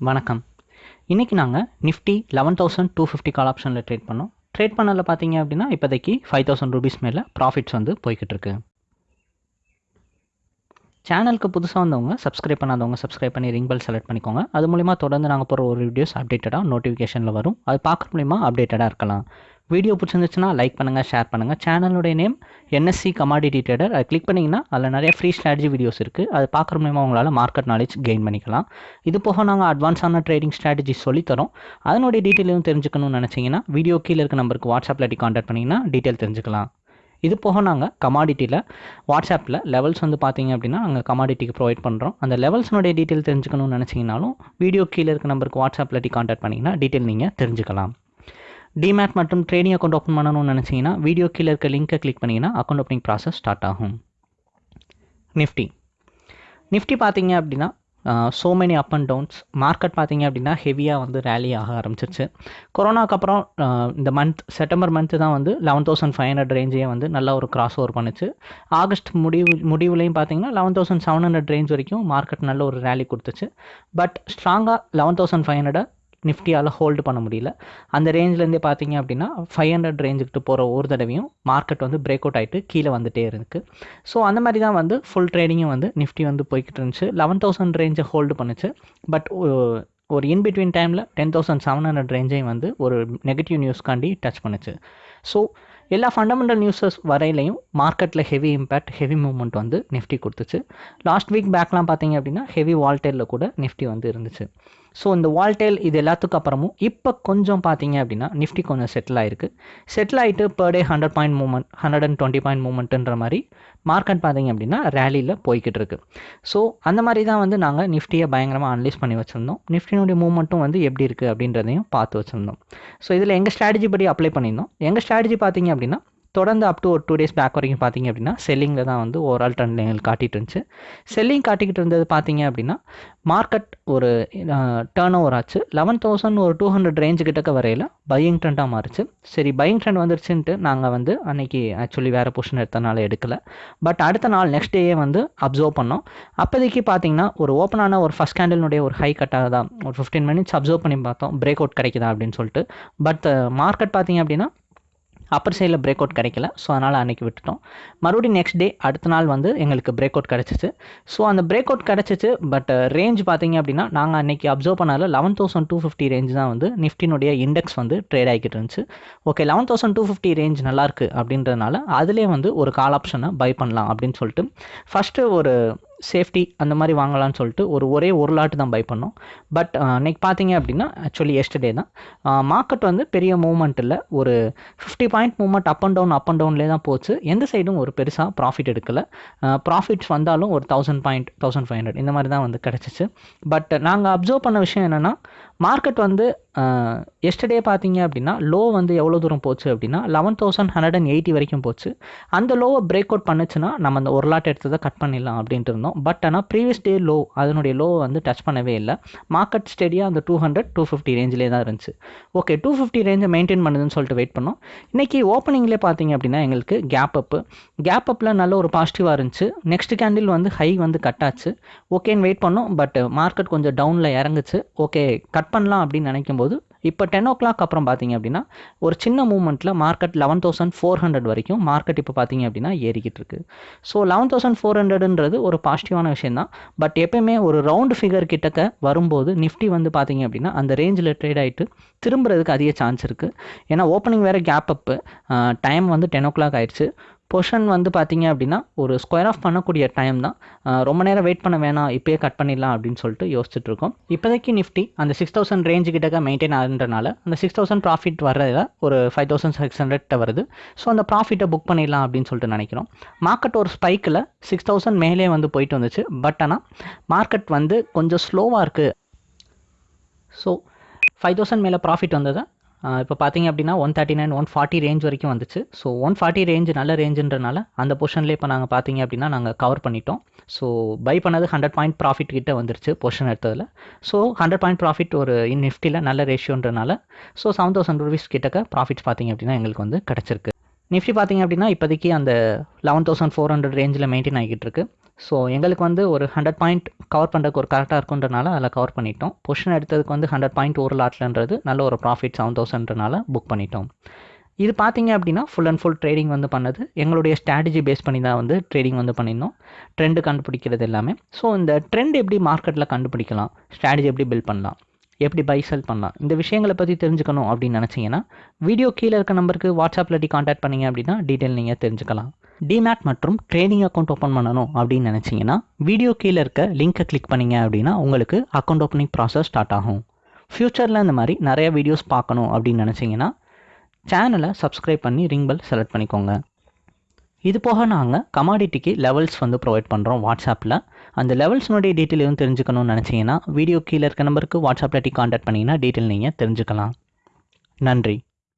வணக்கம். இன்றைக்கி நாங்கள் Nifty eleven thousand two fifty call ஆப்ஷனில் ட்ரேட் பண்ணோம். ட்ரேட் பண்ணதில் பார்த்தீங்க அப்படின்னா இப்போதைக்கு ஃபைவ் தௌசண்ட் ருபீஸ் மேலே ப்ராஃபிட்ஸ் வந்து போய்கிட்டு இருக்கு. சேனலுக்கு புதுசாக வந்தவங்க சப்ஸ்கிரைப் பண்ணாதவங்க சப்ஸ்கிரைப் பண்ணி ரிங் பெல் செலக்ட் பண்ணிக்கோங்க. அது மூலிமா தொடர்ந்து நாங்கள் போகிற ஒரு வீடியோஸ் அப்டேட்டடாக நோட்டிஃபிகேஷனில் வரும். அது பார்க்குற மூலிமா அப்டேட்டடாக இருக்கலாம். வீடியோ பிடிச்சிருந்துச்சுன்னா லைக் பண்ணுங்கள் ஷேர் பண்ணுங்கள் சேனலுடைய நேம் என்எஸ்சி கமாடிட்டி ட்ரேடர் அதை கிளிக் பண்ணிங்கன்னா அதில் நிறைய ஃப்ரீ ஸ்ட்ராட்டஜி வீடியோஸ் இருக்குது அது பார்க்குற மூலிமா உங்களால் மார்க்கெட் நாலேஜ் கெயின் பண்ணிக்கலாம். இது போக நாங்கள் அட்வான்ஸான ட்ரேடிங் ஸ்ட்ராட்டஜி சொல்லித்தரோம் அதனுடைய டீட்டெயிலும் தெரிஞ்சுக்கணும்னு நினச்சிங்கன்னா வீடியோ கீழே இருக்க நம்பருக்கு வாட்ஸ்அப்பில் கான்டாக்ட் பண்ணிங்கன்னா டீட்டெயில் தெரிஞ்சுக்கலாம். இது போக நாங்கள் கமாடிட்டியில் வாட்ஸ்அப்பில் லெவல்ஸ் வந்து பார்த்தீங்க அப்படின்னா நாங்கள் கமாடிட்டிக்கு ப்ரொவைட் பண்ணுறோம் அந்த லெவல்ஸ்னுடைய டீட்டெயில் தெரிஞ்சுக்கணும்னு நினச்சிங்கனாலும் வீடியோ கீழே இருக்க நம்பருக்கு வாட்ஸ்அப்பில் கான்டாக்ட் பண்ணிங்கன்னா டீட்டெயில் நீங்கள் தெரிஞ்சுக்கலாம். டிமேட் மற்றும் ட்ரேடிங் அக்கௌண்ட் ஓப்பன் பண்ணணும்னு நினச்சிங்கன்னா வீடியோ கீழே இருக்க லிங்க்கை கிளிக் பண்ணிங்கன்னா அக்கௌண்ட் ஓப்பனிங் ப்ராசஸ் ஸ்டார்ட் ஆகும். நிஃப்டி நிஃப்டி பார்த்தீங்க அப்படின்னா so many up and downs market பார்த்தீங்க அப்படின்னா ஹெவியாக வந்து ரேலி ஆக ஆரம்பிச்சிருச்சு. கொரோனாக்கு அப்புறம் இந்த மந்த் செப்டம்பர் மந்த்து தான் வந்து லெவன் தௌசண்ட் ஃபைவ் ஹண்ட்ரட் ரேஞ்சையே வந்து நல்ல ஒரு கிராஸ் ஓவர் பண்ணுச்சு. ஆகஸ்ட் முடிவு முடிவுலையும் பார்த்தீங்கன்னா eleven thousand seven hundred range வரைக்கும் மார்க்கெட் நல்ல ஒரு ரேலி கொடுத்துச்சு. பட் ஸ்ட்ராங்காக லெவன் தௌசண்ட் ஃபைவ் ஹண்ட்ரடை நிஃப்டியால் ஹோல்டு பண்ண முடியல. அந்த ரேஞ்சிலேருந்தே பார்த்தீங்க அப்படின்னா ஃபைவ் ஹண்ட்ரட் ரேஞ்சுக்கிட்டு போகிற ஒரு தடவையும் மார்க்கெட் வந்து பிரேக் அவுட் ஆகிட்டு கீழே வந்துட்டே இருக்கு. ஸோ அந்த மாதிரி தான் வந்து ஃபுல் ட்ரேடிங்கும் வந்து நிஃப்டி வந்து போய்கிட்டு இருந்துச்சு. லெவன் தௌசண்ட் ரேஞ்சை ஹோல்டு பண்ணுச்சு. பட் ஒரு இன் பிட்வீன் டைமில் டென் தௌசண்ட் செவன் ஹண்ட்ரட் ரேஞ்சையும் வந்து ஒரு நெகட்டிவ் நியூஸ்க்காண்டி டச் பண்ணுச்சு. ஸோ எல்லா ஃபண்டமெண்டல் நியூஸஸ் வரையிலையும் மார்க்கெட்டில் ஹெவி இம்பேக்ட் ஹெவி மூவ்மெண்ட் வந்து நிஃப்டி கொடுத்துச்சு. லாஸ்ட் வீக் பேக்லாம் பார்த்தீங்க அப்படின்னா ஹெவி வால்டேலில் கூட நிஃப்டி வந்து இருந்துச்சு. ஸோ இந்த வால்டேல் இது எல்லாத்துக்கும் அப்புறமும் இப்போ கொஞ்சம் பார்த்தீங்க அப்படின்னா நிஃப்டி கொஞ்சம் செட்டில் ஆயிருக்கு. செட்டில் ஆகிட்டு per day hundred point movement hundred and twenty point மூவ்மெண்ட்டுன்ற மாதிரி மார்க்கெட் பார்த்தீங்க அப்படின்னா ரேலியில் போய்கிட்டு இருக்கு. ஸோ அந்த மாதிரி தான் வந்து நாங்கள் நிஃப்டியை பயங்கரமாக அனலைஸ் பண்ணி வச்சுருந்தோம். நிஃப்டினுடைய மூவ்மெண்ட்டும் வந்து எப்படி இருக்குது அப்படின்றதையும் பார்த்து வச்சுருந்தோம். ஸோ இதில் எங்கள் ஸ்ட்ராட்டஜி படி அப்ளை பண்ணியிருந்தோம். எங்கள் ஸ்ட்ராட்டஜி பார்த்தீங்க அப்படின்னா தொடர்ந்து அப் டு ஒரு டூ டேஸ் பேக் வரைக்கும் பார்த்தீங்க அப்படின்னா செல்லிங்கில் தான் வந்து ஓவரால் ட்ரெண்ட் எங்களுக்கு காட்டிட்டு இருந்துச்சு. செல்லிங் காட்டிக்கிட்டு இருந்தது பார்த்தீங்க அப்படின்னா மார்க்கெட் ஒரு டேர்ன் ஓவர் ஆச்சு. லெவன் தௌசண்ட் ஒரு டூ ஹண்ட்ரட் ரேஞ்சு கிட்டக்க வரையில் பையிங் ட்ரெண்டாக மாறிச்சு. சரி பையிங் ட்ரெண்ட் வந்துருச்சுன்ட்டு நாங்கள் வந்து அன்னைக்கு ஆக்சுவலி வேறு பொசிஷன் எடுத்தனால எடுக்கல. பட் அடுத்த நாள் நெக்ஸ்ட் டேயே வந்து அப்சர்வ் பண்ணோம். அப்போதைக்கு பார்த்தீங்கன்னா ஒரு ஓப்பனான ஒரு ஃபஸ்ட் கேண்டலினுடைய ஒரு ஹை கட்டாக தான் ஒரு ஃபிஃப்டீன் மினிட்ஸ் அப்சர்வ் பண்ணி பார்த்தோம். பிரேக் அவுட் கிடைக்குதா அப்படின்னு சொல்லிட்டு. பட் மார்க்கெட் பார்த்தீங்க அப்படின்னா அப்பர் சைடில் பிரேக் அவுட் கிடைக்கல. ஸோ அதனால் அன்றைக்கி விட்டுட்டோம். மறுபடியும் நெக்ஸ்ட் டே அடுத்த நாள் வந்து எங்களுக்கு பிரேக் அவுட் கிடச்சிச்சு. ஸோ அந்த பிரேக் அவுட் கிடச்சிச்சு பட் ரேஞ்ச் பார்த்தீங்க அப்படின்னா நாங்கள் அன்றைக்கி அப்சர்வ் பண்ணதில் eleven thousand two fifty range தான் வந்து நிஃப்டினுடைய இண்டெக்ஸ் வந்து ட்ரேட் ஆகிக்கிட்டு இருந்துச்சு. Okay eleven thousand two fifty range நல்லாயிருக்கு அப்படின்றதுனால அதிலே வந்து ஒரு கால் ஆப்ஷனை பை பண்ணலாம் அப்படின்னு சொல்லிட்டு. ஃபஸ்ட்டு ஒரு சேஃப்டி அந்த மாதிரி வாங்கலாம்னு சொல்லிட்டு ஒரு ஒரே ஒரு லாட்டு தான் பை பண்ணோம். பட் அன்றைக்கி பார்த்தீங்க அப்படின்னா ஆக்சுவலி எஸ்டர்டே தான். மார்க்கெட் வந்து பெரிய மூவ்மெண்ட் இல்லை. ஒரு fifty point movement up and down up and டவுன்லேயே தான் போச்சு. எந்த சைடும் ஒரு பெருசாக ப்ராஃபிட் எடுக்கலை. ப்ராஃபிட்ஸ் வந்தாலும் ஒரு thousand point thousand five hundred இந்த மாதிரி தான் வந்து கிடச்சிச்சு. பட் நாங்கள் அப்சர்வ் பண்ண விஷயம் என்னென்னா மார்க்கெட் வந்து எஸ்டர்டே பார்த்தீங்க அப்படின்னா லோ வந்து எவ்வளோ தூரம் போச்சு அப்படின்னா eleven thousand hundred and eighty வரைக்கும் போச்சு. அந்த லோவை பிரேக் அவுட் பண்ணுச்சுன்னா நம்ம அந்த ஒரு லாட் எடுத்ததை கட் பண்ணிடலாம் அப்படின்ட்டு இருந்தோம். பட் ஆனால் ப்ரீவியஸ் டே லோ அதனுடைய லோவை வந்து டச் பண்ணவே இல்லை. மார்க்கெட் ஸ்டெடியாக அந்த டூ ஹண்ட்ரட் டூ ஃபிஃப்டி ரேஞ்சிலே தான் இருந்துச்சு. ஓகே டூ ஃபிஃப்டி ரேஞ்சை மெயின்டைன் பண்ணுதுன்னு சொல்லிட்டு வெயிட் பண்ணோம். இன்றைக்கி ஓப்பனிங்லேயே பார்த்தீங்க அப்படின்னா எங்களுக்கு கேப் அப்பு கேப் அப்பில் நல்ல ஒரு பாசிட்டிவாக இருந்துச்சு. நெக்ஸ்ட் கேண்டில் வந்து ஹை வந்து கட் ஆச்சு. ஓகேன்னு வெயிட் பண்ணோம். பட் மார்க்கெட் கொஞ்சம் டவுனில் இறங்குச்சு. ஓகே கட் கட் பண்ணலாம் அப்படின்னு நினைக்கும் போது இப்போ டென் ஓ கிளாக் அப்புறம் பார்த்தீங்க அப்படின்னா ஒரு சின்ன மூமெண்ட்டில் market eleven thousand four hundred வரைக்கும் மார்க்கெட் இப்போ பார்த்தீங்க அப்படின்னா ஏறிக்கிட்டு இருக்கு. ஸோ லெவன் தௌசண்ட் ஃபோர் ஹண்ட்ரட்ன்றது ஒரு பாசிட்டிவான விஷயம் தான் பட் எப்பயுமே ஒரு ரவுண்ட் ஃபிகர் கிட்டக்க வரும்போது நிஃப்டி வந்து பார்த்தீங்க அப்படின்னா அந்த ரேஞ்சில் ட்ரேட் ஆகிட்டு திரும்புறதுக்கு அதிக சான்ஸ் இருக்குது ஏன்னா ஓப்பனிங் வேறு கேப் அப்பு டைம் வந்து டென் ஓ கிளாக் ஆயிடுச்சு. பொஷன் வந்து பார்த்தீங்க அப்படின்னா ஒரு ஸ்கொயர் ஆஃப் பண்ணக்கூடிய டைம் தான். ரொம்ப நேரம் வெயிட் பண்ண வேணாம் இப்போயே கட் பண்ணிடலாம் அப்படின்னு சொல்லிட்டு யோசிச்சுட்டு இருக்கோம் இப்போதைக்கு நிஃப்டி அந்த சிக்ஸ் தௌசண்ட் ரேஞ்சு கிட்டக்க மெயின்டைன் ஆகுன்றனால அந்த சிக்ஸ் தௌசண்ட் ப்ராஃபிட் வர்றதில் ஒரு ஃபைவ் தௌசண்ட் சிக்ஸ் ஹண்ட்ரட் வருது. ஸோ அந்த ப்ராஃபிட்டை புக் பண்ணிடலாம் அப்படின்னு சொல்லிட்டு நினைக்கிறோம். மார்க்கெட் ஒரு ஸ்பைக்கில் சிக்ஸ் தௌசண்ட் மேலே வந்து போயிட்டு வந்துச்சு. பட் ஆனால் மார்க்கெட் வந்து கொஞ்சம் ஸ்லோவாக இருக்குது ஸோ ஃபைவ் தௌசண்ட் மேலே ப்ராஃபிட் வந்ததை இப்போ பார்த்தீங்க அப்படின்னா one thirty nine one forty range வரைக்கும் வந்துச்சு. ஸோ ஒன் ஃபார்ட்டி ரேஞ்ச் நல்ல ரேஞ்சுன்றனால அந்த பொஷனில் இப்போ நாங்கள் பார்த்தீங்க அப்படின்னா நாங்கள் கவர் பண்ணிட்டோம். ஸோ பை பண்ணது ஹண்ட்ரட் பாயிண்ட் ப்ராஃபிட் கிட்டே வந்துருச்சு பொஷன் எடுத்ததில். ஸோ ஹண்ட்ரட் பாயிண்ட் ப்ராஃபிட் ஒரு இன் நிஃப்டியில் நல்ல ரேஷியோன்றனால ஸோ செவன் தௌசண்ட் ருபீஸ் கிட்டக்க ப்ராஃபிட்ஸ் பார்த்தீங்க அப்படின்னா எங்களுக்கு வந்து கிடச்சிருக்கு. நிஃப்டி பார்த்தீங்க அப்படின்னா இப்போதைக்கு அந்த லெவன் தௌசண்ட் ஃபோர் ஹண்ட்ரட் ரேஞ்சில் மெயின்டைன் ஆகிட்டு இருக்கு. ஸோ எங்களுக்கு வந்து ஒரு ஹண்ட்ரட் பாயிண்ட் கவர் பண்ணுறதுக்கு ஒரு கரெக்டாக இருக்குன்றனால அதில் கவர் பண்ணிட்டோம். பொஷன் எடுத்ததுக்கு வந்து ஹண்ட்ரட் பாயிண்ட் ஒரு லாட்லன்றது நல்ல ஒரு ப்ராஃபிட் செவன் தௌசண்ட்னால புக் பண்ணிட்டோம். இது பார்த்தீங்க அப்படின்னா ஃபுல் அண்ட் ஃபுல் ட்ரேடிங் வந்து பண்ணது. எங்களுடைய ஸ்ட்ராட்டஜி பேஸ் பண்ணி தான் வந்து ட்ரேடிங் வந்து பண்ணியிருந்தோம். ட்ரெண்டு கண்டுபிடிக்கிறது எல்லாமே. ஸோ இந்த ட்ரெண்ட் எப்படி மார்க்கெட்டில் கண்டுபிடிக்கலாம்? ஸ்ட்ராட்டஜி எப்படி பில்ட் பண்ணலாம்? எப்படி பை செல் பண்ணலாம்? இந்த விஷயங்களை பற்றி தெரிஞ்சுக்கணும் அப்படின்னு நினச்சிங்கன்னா வீடியோ கீழே இருக்க நம்பருக்கு வாட்ஸ்அப்பில் டி காண்டாக்ட் பண்ணீங்க அப்படின்னா டீட்டெயில் நீங்கள் தெரிஞ்சுக்கலாம். டிமேட் மற்றும் ட்ரேடிங் அக்கௌண்ட் ஓப்பன் பண்ணணும் அப்படின்னு நினச்சிங்கன்னா வீடியோ கீழே இருக்க லிங்க்கை கிளிக் பண்ணீங்க அப்படின்னா உங்களுக்கு அக்கௌண்ட் ஓப்பனிங் ப்ராசஸ் ஸ்டார்ட் ஆகும். ஃப்யூச்சரில் இந்த மாதிரி நிறைய வீடியோஸ் பார்க்கணும் அப்படின்னு நினச்சிங்கன்னா சேனலை சப்ஸ்கிரைப் பண்ணி ரிங் பெல் செலக்ட் பண்ணிக்கோங்க. இது போக நாங்கள் கமாடிட்டிக்கு லெவல்ஸ் வந்து ப்ரொவைட் பண்ணுறோம் வாட்ஸ்அப்பில் அந்த லெவல்ஸ்னுடைய டீட்டெயில் எதுவும் தெரிஞ்சுக்கணும்னு நினச்சிங்கன்னா வீடியோ கீழே இருக்க நம்பருக்கு வாட்ஸ்அப்பில் டி காண்டாக்ட் பண்ணிங்கன்னா டீட்டெயில் நீங்கள் தெரிஞ்சுக்கலாம். நன்றி.